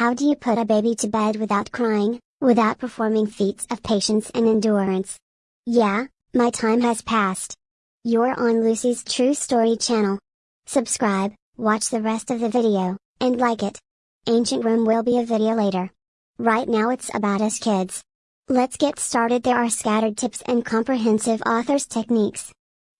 How do you put a baby to bed without crying, without performing feats of patience and endurance? Yeah, my time has passed. You're on Lucy's True Story channel. Subscribe, watch the rest of the video, and like it. Ancient Room will be a video later. Right now it's about us kids. Let's get started there are scattered tips and comprehensive author's techniques.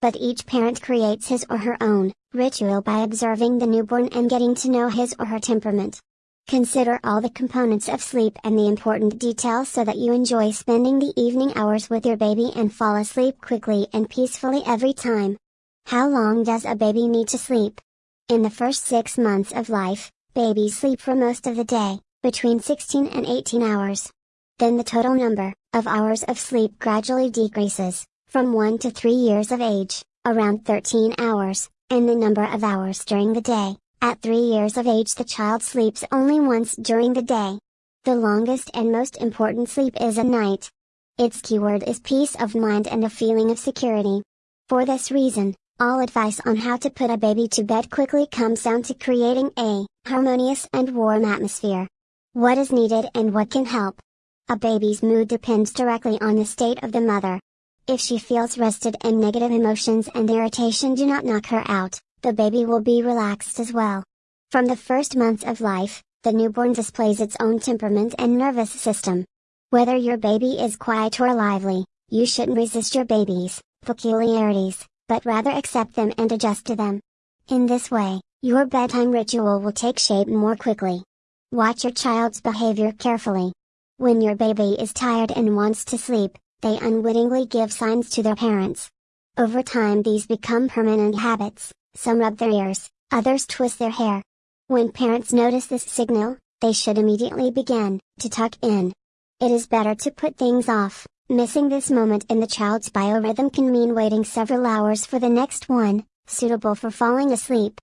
But each parent creates his or her own ritual by observing the newborn and getting to know his or her temperament. Consider all the components of sleep and the important details so that you enjoy spending the evening hours with your baby and fall asleep quickly and peacefully every time. How long does a baby need to sleep? In the first six months of life, babies sleep for most of the day, between 16 and 18 hours. Then the total number of hours of sleep gradually decreases, from 1 to 3 years of age, around 13 hours, and the number of hours during the day. At 3 years of age the child sleeps only once during the day. The longest and most important sleep is at night. Its keyword is peace of mind and a feeling of security. For this reason, all advice on how to put a baby to bed quickly comes down to creating a harmonious and warm atmosphere. What is needed and what can help? A baby's mood depends directly on the state of the mother. If she feels rested and negative emotions and irritation do not knock her out, the baby will be relaxed as well. From the first months of life, the newborn displays its own temperament and nervous system. Whether your baby is quiet or lively, you shouldn't resist your baby's peculiarities, but rather accept them and adjust to them. In this way, your bedtime ritual will take shape more quickly. Watch your child's behavior carefully. When your baby is tired and wants to sleep, they unwittingly give signs to their parents. Over time these become permanent habits, some rub their ears, others twist their hair. When parents notice this signal, they should immediately begin to tuck in. It is better to put things off, missing this moment in the child's biorhythm can mean waiting several hours for the next one, suitable for falling asleep.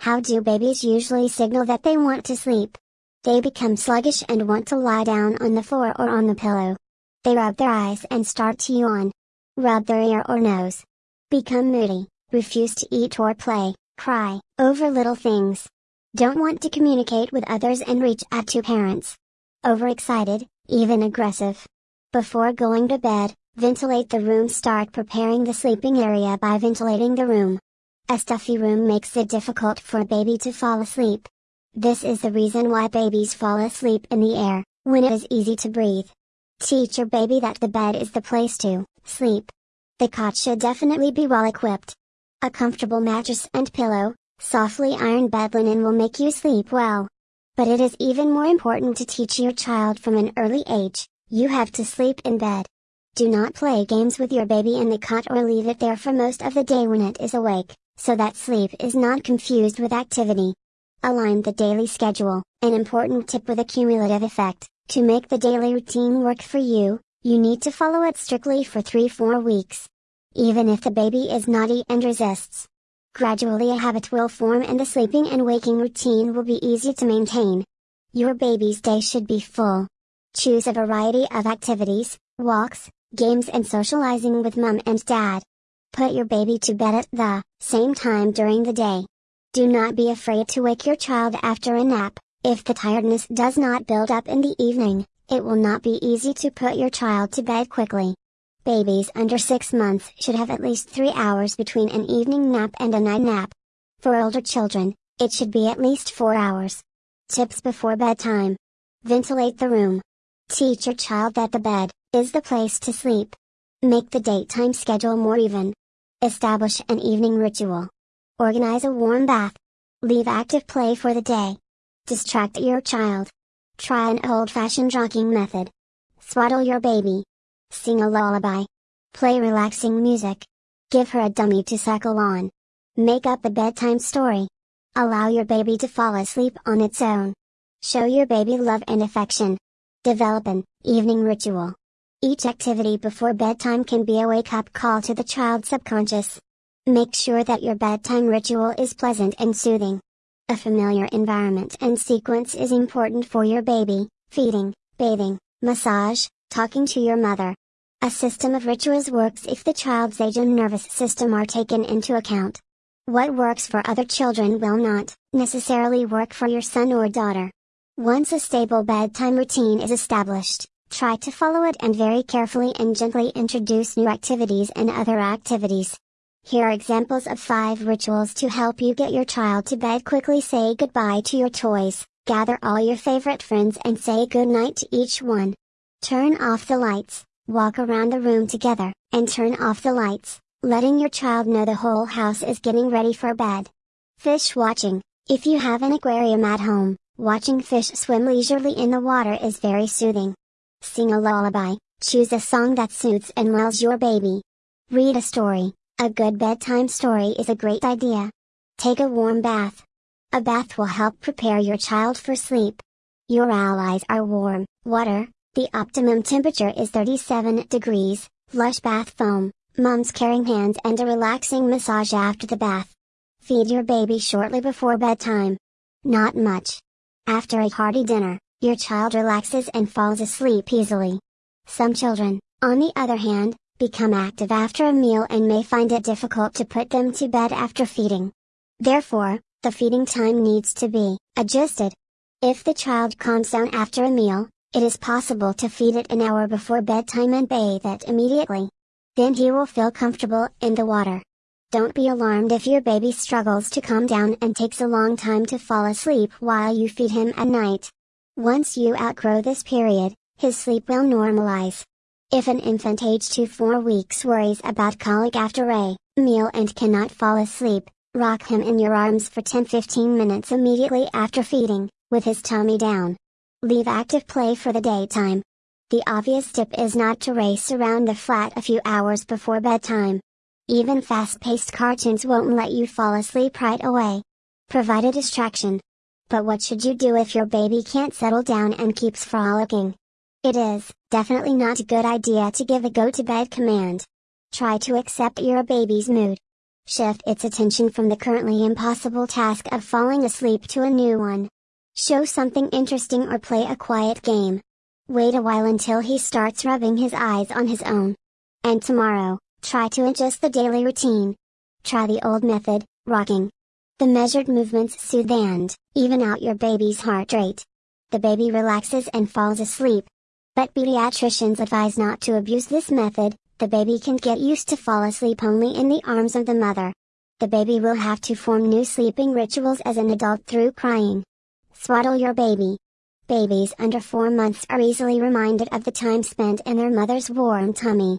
How do babies usually signal that they want to sleep? They become sluggish and want to lie down on the floor or on the pillow. They rub their eyes and start to yawn. Rub their ear or nose. Become moody, refuse to eat or play, cry, over little things. Don't want to communicate with others and reach out to parents. Overexcited, even aggressive. Before going to bed, ventilate the room start preparing the sleeping area by ventilating the room. A stuffy room makes it difficult for a baby to fall asleep. This is the reason why babies fall asleep in the air, when it is easy to breathe. Teach your baby that the bed is the place to sleep. The cot should definitely be well equipped. A comfortable mattress and pillow, softly ironed bed linen will make you sleep well. But it is even more important to teach your child from an early age, you have to sleep in bed. Do not play games with your baby in the cot or leave it there for most of the day when it is awake, so that sleep is not confused with activity. Align the daily schedule, an important tip with a cumulative effect. To make the daily routine work for you, you need to follow it strictly for 3-4 weeks. Even if the baby is naughty and resists. Gradually a habit will form and the sleeping and waking routine will be easy to maintain. Your baby's day should be full. Choose a variety of activities, walks, games and socializing with mom and dad. Put your baby to bed at the same time during the day. Do not be afraid to wake your child after a nap. If the tiredness does not build up in the evening, it will not be easy to put your child to bed quickly. Babies under 6 months should have at least 3 hours between an evening nap and a night nap. For older children, it should be at least 4 hours. Tips before bedtime. Ventilate the room. Teach your child that the bed is the place to sleep. Make the daytime schedule more even. Establish an evening ritual. Organize a warm bath. Leave active play for the day. Distract your child. Try an old-fashioned rocking method. Swaddle your baby. Sing a lullaby. Play relaxing music. Give her a dummy to suckle on. Make up a bedtime story. Allow your baby to fall asleep on its own. Show your baby love and affection. Develop an evening ritual. Each activity before bedtime can be a wake-up call to the child's subconscious. Make sure that your bedtime ritual is pleasant and soothing. A familiar environment and sequence is important for your baby, feeding, bathing, massage, talking to your mother. A system of rituals works if the child's age and nervous system are taken into account. What works for other children will not necessarily work for your son or daughter. Once a stable bedtime routine is established, try to follow it and very carefully and gently introduce new activities and other activities. Here are examples of 5 rituals to help you get your child to bed quickly say goodbye to your toys, gather all your favorite friends and say goodnight to each one. Turn off the lights, walk around the room together, and turn off the lights, letting your child know the whole house is getting ready for bed. Fish watching, if you have an aquarium at home, Watching fish swim leisurely in the water is very soothing. Sing a lullaby, choose a song that soothes and lulls your baby. Read a story, a good bedtime story is a great idea. Take a warm bath. A bath will help prepare your child for sleep. Your allies are warm, water, the optimum temperature is 37 degrees, lush bath foam, mom's caring hands and a relaxing massage after the bath. Feed your baby shortly before bedtime. Not much, after a hearty dinner, your child relaxes and falls asleep easily. Some children, on the other hand, become active after a meal and may find it difficult to put them to bed after feeding. Therefore, the feeding time needs to be adjusted. If the child calms down after a meal, it is possible to feed it an hour before bedtime and bathe it immediately. Then he will feel comfortable in the water. Don't be alarmed if your baby struggles to calm down and takes a long time to fall asleep while you feed him at night. Once you outgrow this period, his sleep will normalize. If an infant aged to 4 weeks worries about colic after a meal and cannot fall asleep, rock him in your arms for 10-15 minutes immediately after feeding, with his tummy down. Leave active play for the daytime. The obvious tip is not to race around the flat a few hours before bedtime. Even fast-paced cartoons won't let you fall asleep right away. Provide a distraction. But what should you do if your baby can't settle down and keeps frolicking? It is, definitely not a good idea to give a go-to-bed command. Try to accept your baby's mood. Shift its attention from the currently impossible task of falling asleep to a new one. Show something interesting or play a quiet game. Wait a while until he starts rubbing his eyes on his own. And tomorrow, Try to adjust the daily routine. Try the old method, rocking. The measured movements soothe and even out your baby's heart rate. The baby relaxes and falls asleep. But pediatricians advise not to abuse this method, the baby can get used to fall asleep only in the arms of the mother. The baby will have to form new sleeping rituals as an adult through crying. Swaddle your baby. Babies under 4 months are easily reminded of the time spent in their mother's warm tummy.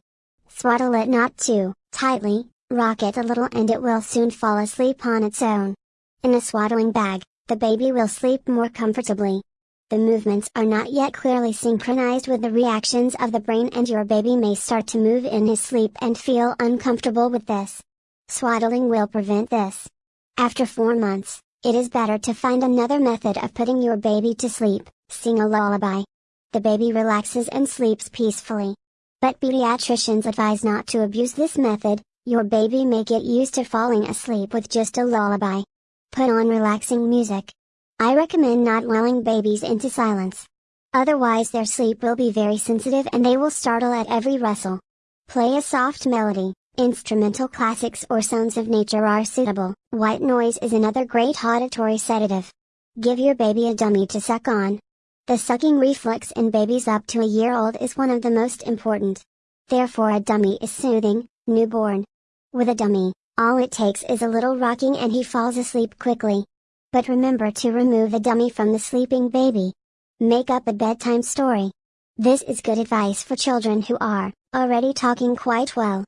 Swaddle it not too tightly, rock it a little and it will soon fall asleep on its own. In a swaddling bag, the baby will sleep more comfortably. The movements are not yet clearly synchronized with the reactions of the brain and your baby may start to move in his sleep and feel uncomfortable with this. Swaddling will prevent this. After 4 months, it is better to find another method of putting your baby to sleep, sing a lullaby. The baby relaxes and sleeps peacefully. But pediatricians advise not to abuse this method, your baby may get used to falling asleep with just a lullaby. Put on relaxing music. I recommend not lulling babies into silence. Otherwise their sleep will be very sensitive and they will startle at every rustle. Play a soft melody, instrumental classics or sounds of nature are suitable. White noise is another great auditory sedative. Give your baby a dummy to suck on, the sucking reflex in babies up to a year old is one of the most important. Therefore a dummy is soothing, newborn. With a dummy, all it takes is a little rocking and he falls asleep quickly. But remember to remove the dummy from the sleeping baby. Make up a bedtime story. This is good advice for children who are already talking quite well.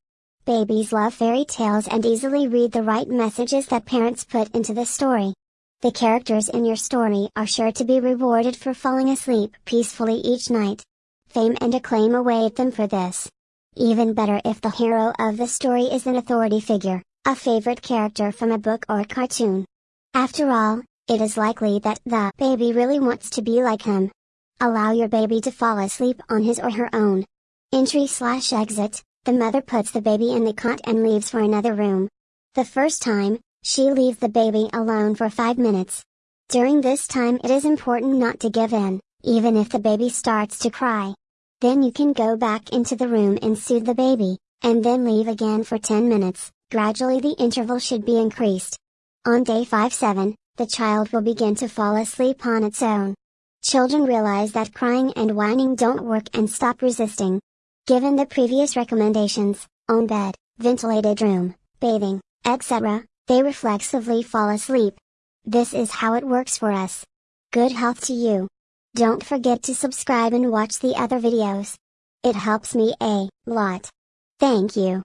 Babies love fairy tales and easily read the right messages that parents put into the story. The characters in your story are sure to be rewarded for falling asleep peacefully each night. Fame and acclaim await them for this. Even better if the hero of the story is an authority figure, a favorite character from a book or cartoon. After all, it is likely that the baby really wants to be like him. Allow your baby to fall asleep on his or her own. Entry slash exit, the mother puts the baby in the cot and leaves for another room. The first time, she leaves the baby alone for 5 minutes. During this time it is important not to give in, even if the baby starts to cry. Then you can go back into the room and soothe the baby, and then leave again for 10 minutes, gradually the interval should be increased. On day 5-7, the child will begin to fall asleep on its own. Children realize that crying and whining don't work and stop resisting. Given the previous recommendations, on bed, ventilated room, bathing, etc., they reflexively fall asleep. This is how it works for us. Good health to you. Don't forget to subscribe and watch the other videos. It helps me a lot. Thank you.